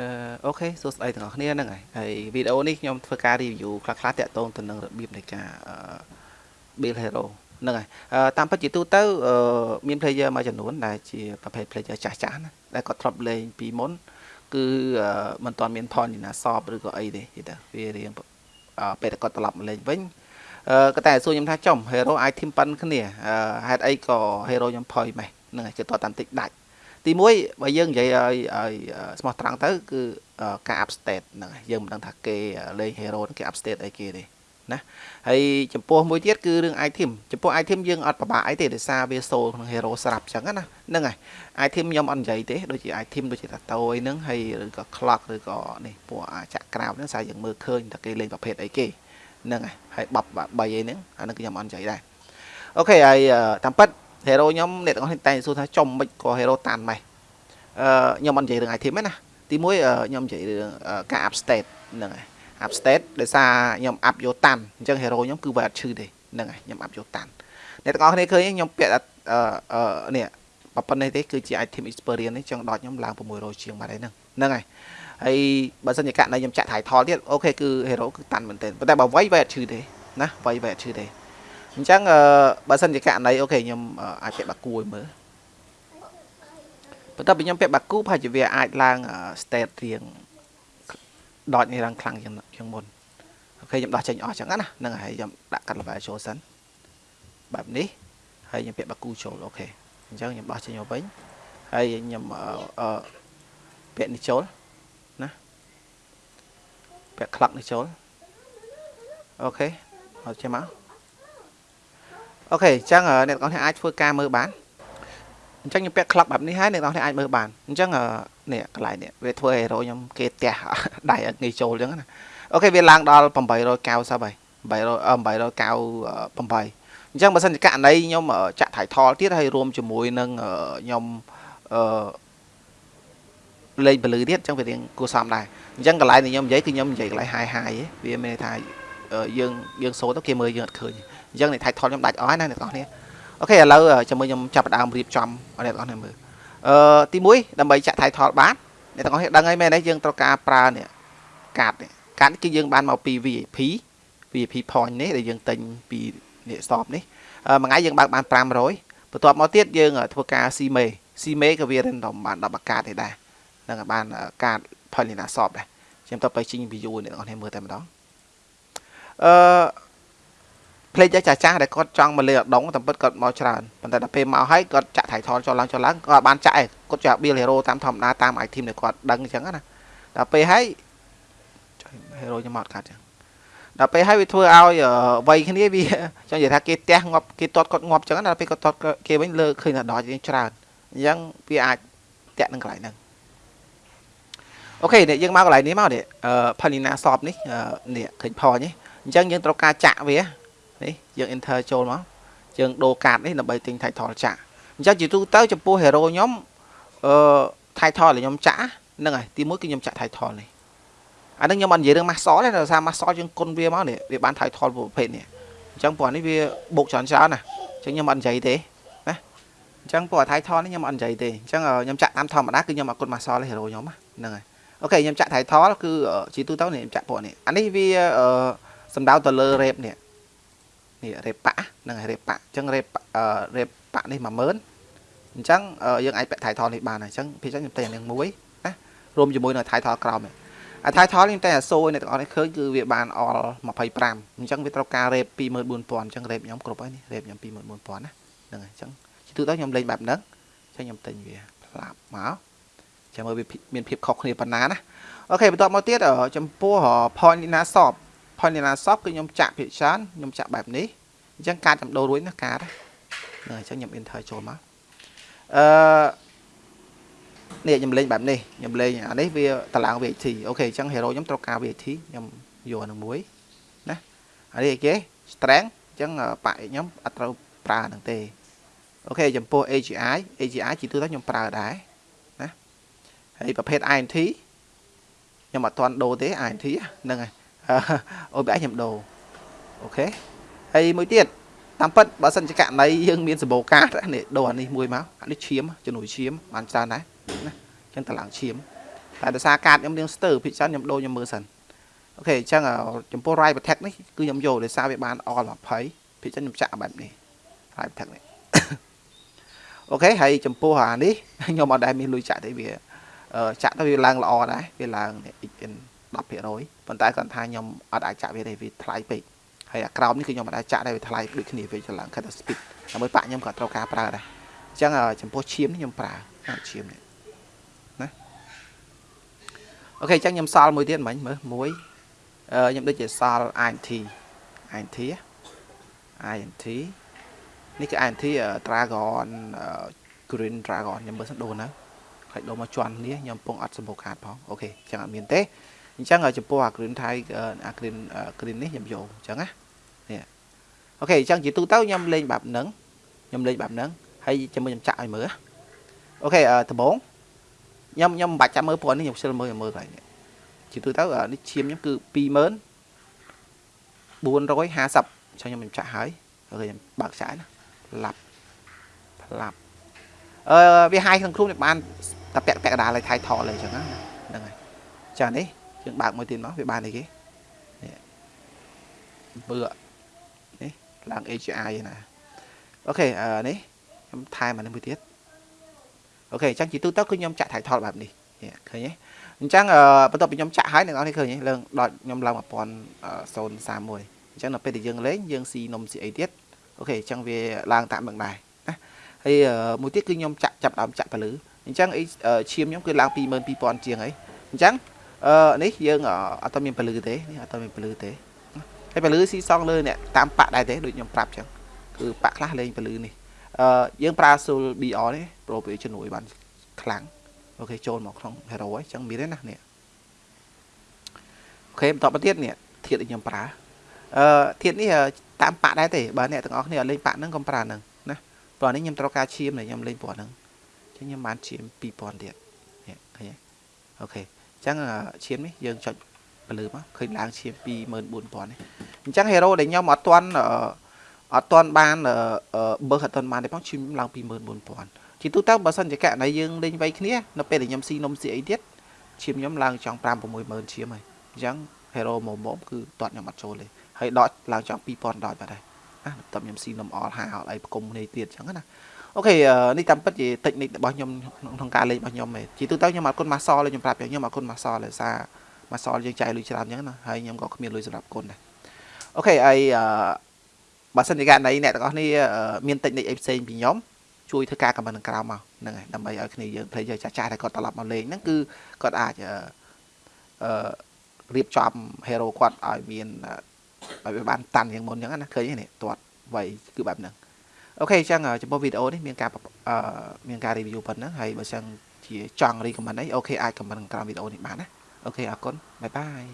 អឺអូខេសួស្តីទាំងអស់គ្នាហ្នឹងហើយហើយវីដេអូនេះខ្ញុំធ្វើការ review ខ្លះៗតាក់ទងទៅនឹងរបៀបនៃការ build hero ហ្នឹងហើយតាមពិតជាទូទៅមាន player មួយចំនួនដែលជាប្រភេទ player ចាស់ចាស់ណាដែលគាត់ធ្លាប់លេងពីមុនគឺមិនទាន់មាន point ណាសបឬក៏អីទេទេវារៀងពេលតែគាត់ត្រឡប់មកលេងវិញក៏តែសួរខ្ញុំថាចំ hero item ប៉ុនគ្នាហេតុអីក៏ hero ខ្ញុំ point ម៉េះហ្នឹងហើយគឺតតាមតិចដាច់ ទី1បើយើងនិយាយឲ្យឲ្យស្មោះត្រង់ទៅ គឺការ up state ហ្នឹងហើយយើងមិនដឹងថាគេលេង hero គេ up state អីគេទេណាហើយចំពោះមួយទៀតគឺរឿង item ចំពោះ item យើងអត់ពិបាកអីទេដោយសារវា soul ក្នុង hero ស្រាប់អញ្ចឹងណាហ្នឹងហើយ item ខ្ញុំអត់និយាយទេដូចជា item ដូចជាតាតូអីហ្នឹងហើយឬក៏ clock ឬក៏នេះពួកអាចក្រៅហ្នឹងសារយើងមើលឃើញថាគេលេងប្រភេទអីគេហ្នឹងហើយហើយបប3អីហ្នឹងអាហ្នឹងខ្ញុំអត់និយាយដែរអូខេហើយតាមពិត hero ខ្ញុំអ្នកទាំងអស់នេះតែសួរថាចំមិនក៏ hero តាន់ម៉េះអឺខ្ញុំអត់និយាយរឿង item ទេណាទីមួយខ្ញុំនិយាយរឿងការ up state ហ្នឹងហើយ up state ដោយសារខ្ញុំ up យកតាន់អញ្ចឹង hero ខ្ញុំគឺវាអត់ឈឺទេហ្នឹងហើយខ្ញុំ up យកតាន់អ្នកទាំងអស់គ្នាឃើញខ្ញុំពាក់អឺនេះប៉ុណ្ណេះទេគឺជា item experience នេះចង់ដកខ្ញុំឡើង600ជាងបាត់ហើយហ្នឹងហ្នឹងហើយហើយបើសិនជាករណីខ្ញុំចាក់ title ទៀតអូខេគឺ hero គឺតាន់មែនទែនប៉ុន្តែបើវាយវាយអត់ឈឺទេណាវាយវាយអត់ឈឺទេ អញ្ចឹងបើសិនជាករណីអូខេខ្ញុំអាចពាក់បាគូឲ្យមើលបន្ទាប់ពីខ្ញុំពាក់បាគូប្រហែលជាវាអាចឡើង state រៀងដកនេះឡើងខ្លាំងជាងជាងមុនអូខេខ្ញុំដោះចេញអស់ចឹងណាហ្នឹងហើយខ្ញុំដាក់កាត់ level ចូលសិនបែបនេះហើយខ្ញុំពាក់បាគូចូលអូខេអញ្ចឹងខ្ញុំដោះចេញមកវិញហើយខ្ញុំអឺពាក់នេះចូលណាពាក់ clock នេះចូលអូខេមកចេញមក អូខេអញ្ចឹងអ្នកទាំងអស់គ្នាអាចធ្វើការមើលបានអញ្ចឹងខ្ញុំពាក់ clock បែបនេះហើយអ្នកទាំងអស់គ្នាអាចមើលបានអញ្ចឹងនេះកន្លែងនេះវាធ្វើ hero ខ្ញុំគេផ្ទះដៃអត់ងាយចូលអញ្ចឹងណាអូខេវាឡើងដល់890ហើយ800 898អញ្ចឹងបើសិនជាករណីខ្ញុំចាក់ title ទៀតហើយរួមជាមួយនឹងខ្ញុំអឺលេងពលឺទៀតអញ្ចឹងវារៀងគួរសមដែរអញ្ចឹងកន្លែងដែលខ្ញុំនិយាយគឺខ្ញុំនិយាយកន្លែង high high វាមានថា យើងយើងសូទៅគេមើលយើងអត់ឃើញអញ្ចឹងនៃ title ខ្ញុំដាច់អស់ហើយណាអ្នកនរគ្នាអូខេឥឡូវជាមួយខ្ញុំចាប់ផ្ដើមរៀបចំឲ្យអ្នកនរគ្នាមើលអឺទី1ដើម្បីចាក់ title បានអ្នកទាំងអស់គ្នាដឹងហើយមែនទេយើងត្រូវការប្រើនេះកាតនេះកាតគឺយើងបានមកពី VIP VIP point នេះដែលយើងទិញពីនេះ stop នេះមួយថ្ងៃយើងបើកបាន500បន្ទាប់មកទៀតយើងធ្វើការ CME CME ក៏វា random បាន10អាកាតទេដែរនឹងបានកាត Polina shop ដែរខ្ញុំទៅទៅជីង view អ្នកនរគ្នាមើលតែម្ដងអឺ ផ្លេចចាស់ចាស់ដែលគាត់ចង់មកលេអដងតែពិតគាត់មកច្រើនប៉ុន្តែដល់ពេលមកហើយគាត់ចាក់ថៃថនចូលឡើងចូលឡើងគាត់បានចាក់ឯងគាត់ចាក់ build hero តាមធម្មតាតាម item ដែលគាត់ដឹងអញ្ចឹងណាដល់ពេលហើយ hero ខ្ញុំមកកាត់អញ្ចឹងដល់ពេលហើយវាធ្វើឲ្យវ័យគ្នាវាចង់និយាយថាគេផ្ទះងាប់គេទាត់គាត់ងាប់អញ្ចឹងដល់ពេលគាត់ទាត់គេវិញលើឃើញថាដល់យើងច្រើនអញ្ចឹងវាអាចតាក់នឹងកន្លែងហ្នឹងអូខេនេះយើងមកកន្លែងនេះមកនេះអឺ Palina shop នេះនេះឃើញផនេះ អញ្ចឹងយើងត្រូវការចាក់វានេះយើង enter ចូលមកយើងដូរកាតនេះដើម្បីទិញ title ចាក់អញ្ចឹងជាទូទៅចំពោះ hero ខ្ញុំអឺ title ដែលខ្ញុំចាក់ហ្នឹងហើយទីមួយគឺខ្ញុំចាក់ title នេះអានឹងខ្ញុំអត់និយាយរឿង master ទេដោយសារ master យើងគុណវាមកនេះវាបាន title ប្រភេទនេះអញ្ចឹងព្រោះនេះវាបុកច្រើនច្រើនណាអញ្ចឹងខ្ញុំអត់និយាយទេណាអញ្ចឹងព្រោះ title នេះខ្ញុំអត់និយាយទេអញ្ចឹងខ្ញុំចាក់តាមធម្មតាគឺខ្ញុំអត់គុណ master ទេ hero ខ្ញុំហ្នឹងហើយអូខេខ្ញុំចាក់ title គឺជាទូទៅនេះខ្ញុំចាក់ពួកនេះអានេះវា សំដៅទៅលើ rep នេះនេះរេប៉ាហ្នឹងហើយរេប៉ាអញ្ចឹងរេរេប៉ានេះ10000អញ្ចឹងយើងអាចពាក់ title នេះបានហើយអញ្ចឹងភាគច្រើនខ្ញុំតែនឹងមួយណារួមជាមួយនៅ title ក្រោមអា title នេះតែអាសូអ្នកទាំងអស់នេះឃើញគឺវាបានអល់25អញ្ចឹងវាត្រូវការរេប24000អញ្ចឹងរេបខ្ញុំគ្រប់ហើយនេះរេបខ្ញុំ24000ណាហ្នឹងហើយអញ្ចឹងជាទូទៅខ្ញុំលេងបែបហ្នឹងអញ្ចឹងខ្ញុំទិញវាផ្លាប់មកចាំមើលវាមានភាពខុសគ្នាប៉ុណ្ណាណាអូខេបន្ទាប់មកទៀតចំពោះ point Lina shop point Lina shop គឺខ្ញុំចាក់ភាគច្រើនខ្ញុំចាក់បែបនេះអញ្ចឹងការចំដូររួចណាការហ្នឹងអញ្ចឹងខ្ញុំ enter ចូលមកអឺនេះខ្ញុំលេងបែបនេះខ្ញុំលេងអានេះវាតឡើង VAT អូខេអញ្ចឹង hero ខ្ញុំត្រូវការ VAT ខ្ញុំយកនឹងមួយណាអានេះអីគេ strength អញ្ចឹងបាក់ខ្ញុំអត់ត្រូវប្រើនឹងទេអូខេចំពោះ AGI AGI ជាទូទៅខ្ញុំប្រើដែរណាហើយប្រភេទ INT ខ្ញុំអត់ទាន់ដូរទេ INT ហ្នឹងហើយ OBI ខ្ញុំដូរអូខេហើយមួយទៀតតាមពិតបើសិនជាករណីយើងមានសម្បូរកាតនេះដូរអានេះមួយមកអានេះឈាមជំនួយឈាមបានច្រើនដែរណាអញ្ចឹងតឡើងឈាមតែដោយសារកាតខ្ញុំរៀងស្ទើរភិកច្រើនខ្ញុំដូរខ្ញុំមើលសិនអូខេអញ្ចឹងចំពោះ right attack នេះគឺខ្ញុំយកដោយសារវាបាន all 20ភិកច្រើនខ្ញុំចាក់បែបនេះ right attack នេះអូខេហើយចំពោះអានេះខ្ញុំអត់ដែលមានលុយចាក់ទេវាចាក់ទៅវាឡើងល្អដែរវាឡើង XN 10%ប៉ុន្តែគាត់ថាខ្ញុំអត់អាចចាក់វាទេវាថ្លៃពេកហើយអាក្រោមនេះគឺខ្ញុំមិនអាចចាក់ដែរវាថ្លៃដូចគ្នាវាច្រឡំខិតតែ speed ដើម្បីប៉ាក់ខ្ញុំក៏ត្រូវការប្រើដែរអញ្ចឹងចំពោះឈាមនេះខ្ញុំប្រើឈាមនេះណាអូខេអញ្ចឹងខ្ញុំសល់មួយទៀតមិញមើលមួយខ្ញុំដូចជាសល់ INT INT INT នេះគឺ INT Dragon Green Dragon ខ្ញុំមើលសិនដូរណាខ្លាច់ដូរមកជន់នេះខ្ញុំពងអត់សម្បូរខាតផងអូខេអញ្ចឹងអត់មានទេ អញ្ចឹងចំពោះអាគ្រីនថៃអាគ្រីនគ្រីននេះខ្ញុំយកអញ្ចឹងណានេះអូខេអញ្ចឹងជាទូទៅខ្ញុំលេងបែបហ្នឹងខ្ញុំលេងបែបហ្នឹងហើយជាមួយខ្ញុំចាក់ឲ្យមើលអូខេដំបងខ្ញុំខ្ញុំមិនបាច់ចាំមើលព្រោះនេះខ្ញុំស្ទើរមើលមើលហើយជាទូទៅនេះឈាមខ្ញុំគឺ20000 450ចឹងខ្ញុំខ្ញុំចាក់ហើយអូខេខ្ញុំបើកចាក់ណាផ្លាប់ផ្លាប់អឺវាហាយក្នុងគ្រូនេះបានតែពាក់ពាក់កណ្ដាលឲ្យថៃថតលើអញ្ចឹងណាហ្នឹងហើយចានេះ យើងបើកមួយទៀតមកវាបានអីគេនេះបឺនេះឡើង AGI ណាអូខេអឺនេះខ្ញុំថែមអានេះមួយទៀតអូខេអញ្ចឹងជាទូទៅគឺខ្ញុំចាក់ថៃថលបែបនេះឃើញទេអញ្ចឹងបន្ទាប់ពីខ្ញុំចាក់ហើយអ្នកនរនេះឃើញទេលើដល់ខ្ញុំឡើង1031អញ្ចឹងដល់ពេលដែលយើងលេងយើងស៊ីនំស៊ីអីទៀតអូខេអញ្ចឹងវាឡើងតាមនឹងដែរណាហើយមួយទៀតគឺខ្ញុំចាក់ចាប់ដើមចាក់ពលឺអញ្ចឹងអីឈាមខ្ញុំគឺឡើង22000ជាងហើយអញ្ចឹង អឺនេះយើងអត់មានពលឺទេនេះអត់មានពលឺទេហើយពលឺស៊ីសងលើអ្នកតាមប៉ាក់ដែរទេដូចខ្ញុំប្រាប់អញ្ចឹងគឺប៉ាក់ខ្លះលេងពលឺនេះអឺយើងប្រើ Soul BR នេះប្រូវាជំនួយបានខ្លាំងអូខេចូលមកក្នុង hero ហើយអញ្ចឹងមានទេណានេះអូខេបន្តទៅទៀតនេះធាតដែលខ្ញុំប្រើអឺធាតនេះតាមប៉ាក់ដែរទេបើអ្នកទាំងអស់គ្នាអត់លេងប៉ាក់ហ្នឹងកុំប្រើហ្នឹងណាព្រោះនេះខ្ញុំត្រូវការឈាមដែលខ្ញុំលេងព្រោះហ្នឹងអញ្ចឹងខ្ញុំបានឈាម2000ទៀតនេះឃើញទេអូខេ អញ្ចឹងឈាមនេះយើងចុចពលឺមកឃើញឡើងឈាម24000នេះអញ្ចឹង hero ដែលខ្ញុំអត់ទាន់អត់ទាន់បានបើអត់ទាន់បានទេផងឈាមឡើង24000ជាទូទៅបើសិនជាករណីយើងលេងវៃគ្នានៅពេលដែលខ្ញុំស៊ីនំស៊ីអីទៀតឈាមខ្ញុំឡើងចង់5 60000ឈាមហើយអញ្ចឹង hero មុំមុំគឺតត់ខ្ញុំអត់ចូលទេហើយដកឡើងចង់2000ដកបាត់ហើយណាបន្ទាប់ខ្ញុំស៊ីនំអល់ហាអល់អីប្រគុំគ្នាទៀតអញ្ចឹងណា អូខេនេះតាមពិតជាតិចនិចរបស់ខ្ញុំក្នុងការលេងរបស់ខ្ញុំឯងជាទូទៅខ្ញុំអត់គុណម៉ាសលខ្ញុំប្រាប់ខ្ញុំអត់គុណម៉ាសលដោយសារម៉ាសលយើងចាយលុយច្រើនអញ្ចឹងណាហើយខ្ញុំក៏គ្មានលុយសម្រាប់គុណដែរអូខេហើយបើសិនជាករណីអ្នកទាំងអស់គ្នាមានតិចនិចអីផ្សេងពីខ្ញុំជួយធ្វើការខមមិនក្រោមមកហ្នឹងហើយដើម្បីឲ្យគ្នាយើង player ចាស់ចាស់ដែលគាត់ត្រឡប់មកលេងហ្នឹងគឺគាត់អាចអឺរៀបចំ hero គាត់ឲ្យមានឲ្យវាបានតាន់យ៉ាងមុនអញ្ចឹងណាឃើញទេនេះទាត់វៃគឺបែបហ្នឹង okay អញ្ចឹងចំពោះវីដេអូនេះមានការអឺមានការ review ប៉ុណ្ណឹងហើយបើចឹងជាចង់ recommend អី okay អាច comment ក្រោមវីដេអូនេះបានណា okay អរគុណ bye bye